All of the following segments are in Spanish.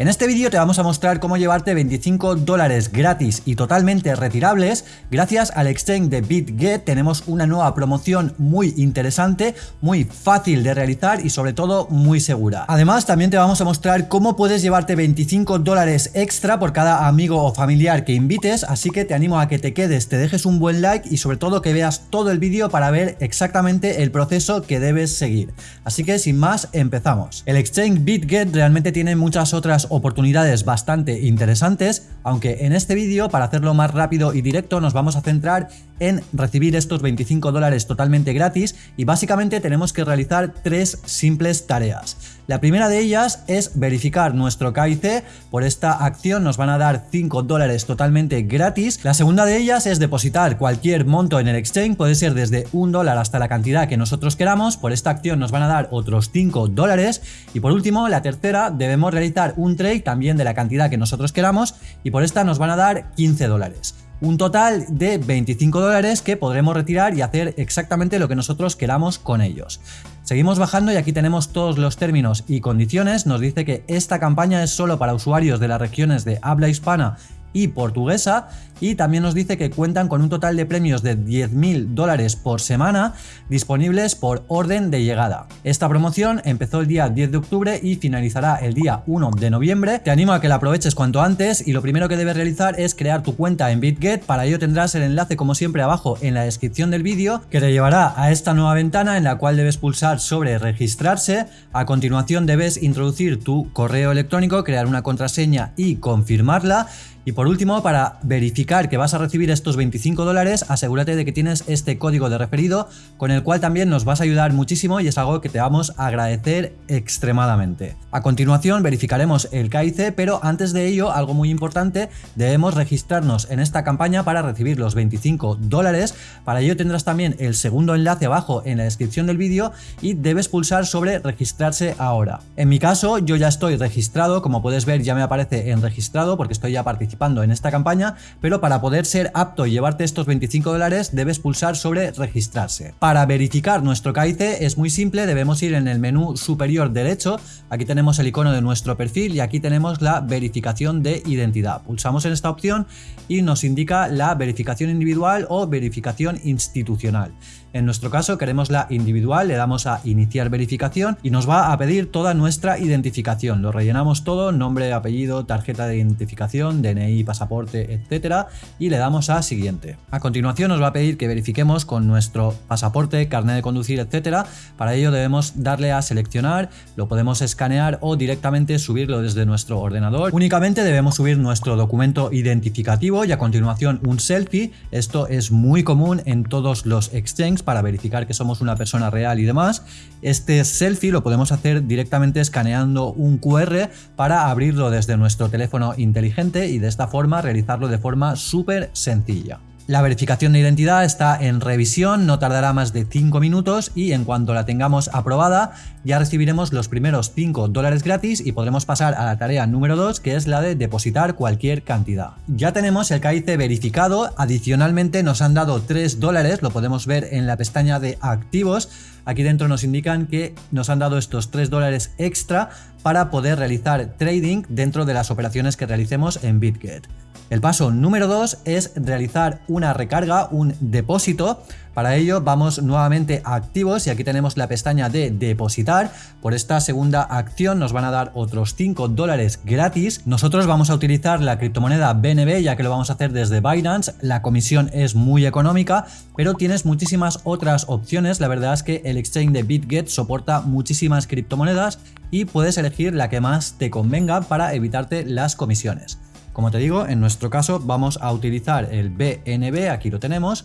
En este vídeo te vamos a mostrar cómo llevarte 25 dólares gratis y totalmente retirables. Gracias al exchange de BitGet tenemos una nueva promoción muy interesante, muy fácil de realizar y sobre todo muy segura. Además también te vamos a mostrar cómo puedes llevarte 25 dólares extra por cada amigo o familiar que invites, así que te animo a que te quedes, te dejes un buen like y sobre todo que veas todo el vídeo para ver exactamente el proceso que debes seguir. Así que sin más, empezamos. El exchange BitGet realmente tiene muchas otras oportunidades bastante interesantes, aunque en este vídeo, para hacerlo más rápido y directo, nos vamos a centrar en recibir estos 25 dólares totalmente gratis y básicamente tenemos que realizar tres simples tareas. La primera de ellas es verificar nuestro KIC, por esta acción nos van a dar 5 dólares totalmente gratis. La segunda de ellas es depositar cualquier monto en el exchange, puede ser desde un dólar hasta la cantidad que nosotros queramos, por esta acción nos van a dar otros 5 dólares. Y por último, la tercera, debemos realizar un trade también de la cantidad que nosotros queramos y por esta nos van a dar 15 dólares. Un total de 25 dólares que podremos retirar y hacer exactamente lo que nosotros queramos con ellos. Seguimos bajando y aquí tenemos todos los términos y condiciones. Nos dice que esta campaña es solo para usuarios de las regiones de habla hispana y portuguesa y también nos dice que cuentan con un total de premios de 10.000 dólares por semana disponibles por orden de llegada. Esta promoción empezó el día 10 de octubre y finalizará el día 1 de noviembre. Te animo a que la aproveches cuanto antes y lo primero que debes realizar es crear tu cuenta en BitGet. Para ello tendrás el enlace como siempre abajo en la descripción del vídeo que te llevará a esta nueva ventana en la cual debes pulsar sobre registrarse. A continuación debes introducir tu correo electrónico, crear una contraseña y confirmarla. Y por último, para verificar que vas a recibir estos 25 dólares, asegúrate de que tienes este código de referido con el cual también nos vas a ayudar muchísimo y es algo que te vamos a agradecer extremadamente. A continuación verificaremos el KIC, pero antes de ello, algo muy importante, debemos registrarnos en esta campaña para recibir los 25 dólares. Para ello tendrás también el segundo enlace abajo en la descripción del vídeo y debes pulsar sobre registrarse ahora. En mi caso, yo ya estoy registrado, como puedes ver ya me aparece en registrado porque estoy ya participando en esta campaña, pero para poder ser apto y llevarte estos 25 dólares debes pulsar sobre registrarse. Para verificar nuestro KIC es muy simple, debemos ir en el menú superior derecho, aquí tenemos el icono de nuestro perfil y aquí tenemos la verificación de identidad. Pulsamos en esta opción y nos indica la verificación individual o verificación institucional. En nuestro caso queremos la individual, le damos a iniciar verificación y nos va a pedir toda nuestra identificación. Lo rellenamos todo, nombre, apellido, tarjeta de identificación, DNI, pasaporte, etcétera y le damos a siguiente. A continuación nos va a pedir que verifiquemos con nuestro pasaporte, carnet de conducir, etcétera. Para ello debemos darle a seleccionar, lo podemos escanear o directamente subirlo desde nuestro ordenador. Únicamente debemos subir nuestro documento identificativo y a continuación un selfie. Esto es muy común en todos los exchanges para verificar que somos una persona real y demás. Este selfie lo podemos hacer directamente escaneando un QR para abrirlo desde nuestro teléfono inteligente y de esta forma realizarlo de forma súper sencilla. La verificación de identidad está en revisión, no tardará más de 5 minutos y en cuanto la tengamos aprobada ya recibiremos los primeros 5 dólares gratis y podremos pasar a la tarea número 2 que es la de depositar cualquier cantidad. Ya tenemos el KIC verificado, adicionalmente nos han dado 3 dólares, lo podemos ver en la pestaña de activos, aquí dentro nos indican que nos han dado estos 3 dólares extra para poder realizar trading dentro de las operaciones que realicemos en BitGet. El paso número 2 es realizar una recarga, un depósito. Para ello vamos nuevamente a activos y aquí tenemos la pestaña de depositar. Por esta segunda acción nos van a dar otros 5 dólares gratis. Nosotros vamos a utilizar la criptomoneda BNB ya que lo vamos a hacer desde Binance. La comisión es muy económica, pero tienes muchísimas otras opciones. La verdad es que el exchange de BitGet soporta muchísimas criptomonedas y puedes elegir la que más te convenga para evitarte las comisiones. Como te digo, en nuestro caso vamos a utilizar el BNB, aquí lo tenemos,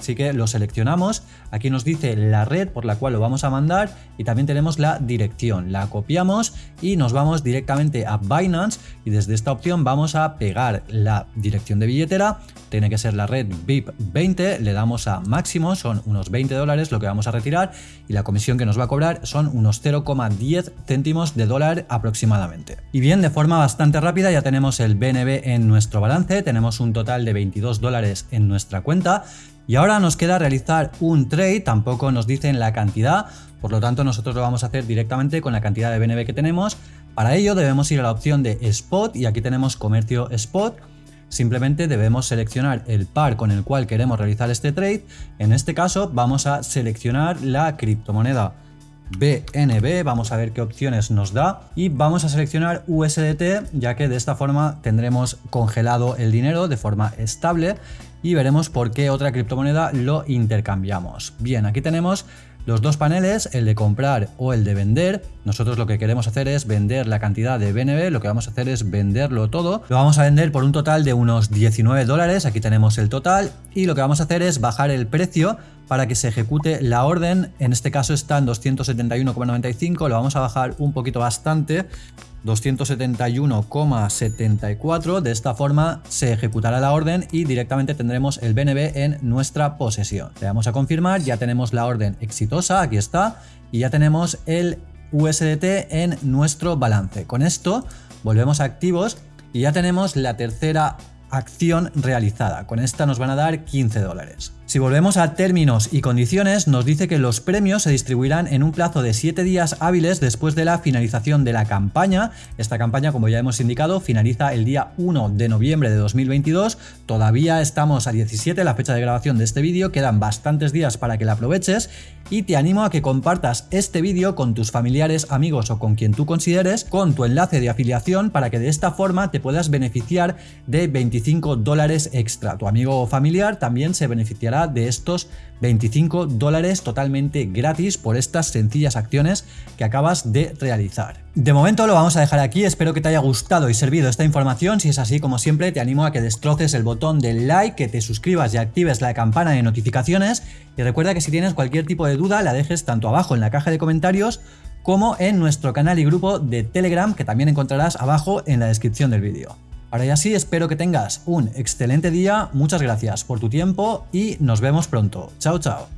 Así que lo seleccionamos, aquí nos dice la red por la cual lo vamos a mandar y también tenemos la dirección. La copiamos y nos vamos directamente a Binance y desde esta opción vamos a pegar la dirección de billetera, tiene que ser la red VIP 20, le damos a máximo, son unos 20 dólares lo que vamos a retirar y la comisión que nos va a cobrar son unos 0,10 céntimos de dólar aproximadamente. Y bien, de forma bastante rápida ya tenemos el BNB en nuestro balance, tenemos un total de 22 dólares en nuestra cuenta Y ahora nos queda realizar un trade, tampoco nos dicen la cantidad, por lo tanto nosotros lo vamos a hacer directamente con la cantidad de BNB que tenemos. Para ello debemos ir a la opción de Spot y aquí tenemos Comercio Spot. Simplemente debemos seleccionar el par con el cual queremos realizar este trade. En este caso vamos a seleccionar la criptomoneda BNB, vamos a ver qué opciones nos da y vamos a seleccionar USDT ya que de esta forma tendremos congelado el dinero de forma estable y veremos por qué otra criptomoneda lo intercambiamos. Bien, aquí tenemos los dos paneles, el de comprar o el de vender. Nosotros lo que queremos hacer es vender la cantidad de BNB, lo que vamos a hacer es venderlo todo. Lo vamos a vender por un total de unos 19 dólares, aquí tenemos el total, y lo que vamos a hacer es bajar el precio para que se ejecute la orden, en este caso está en 271,95, lo vamos a bajar un poquito bastante, 271,74. De esta forma se ejecutará la orden y directamente tendremos el BNB en nuestra posesión. Le damos a confirmar, ya tenemos la orden exitosa, aquí está, y ya tenemos el USDT en nuestro balance. Con esto volvemos a activos y ya tenemos la tercera acción realizada. Con esta nos van a dar 15 dólares. Si volvemos a términos y condiciones, nos dice que los premios se distribuirán en un plazo de 7 días hábiles después de la finalización de la campaña. Esta campaña, como ya hemos indicado, finaliza el día 1 de noviembre de 2022. Todavía estamos a 17, la fecha de grabación de este vídeo, quedan bastantes días para que la aproveches y te animo a que compartas este vídeo con tus familiares, amigos o con quien tú consideres con tu enlace de afiliación para que de esta forma te puedas beneficiar de 25 dólares extra. Tu amigo o familiar también se beneficiará de estos 25 dólares totalmente gratis por estas sencillas acciones que acabas de realizar. De momento lo vamos a dejar aquí, espero que te haya gustado y servido esta información, si es así como siempre te animo a que destroces el botón del like, que te suscribas y actives la campana de notificaciones y recuerda que si tienes cualquier tipo de duda la dejes tanto abajo en la caja de comentarios como en nuestro canal y grupo de Telegram que también encontrarás abajo en la descripción del vídeo. Ahora ya sí, espero que tengas un excelente día, muchas gracias por tu tiempo y nos vemos pronto. Chao, chao.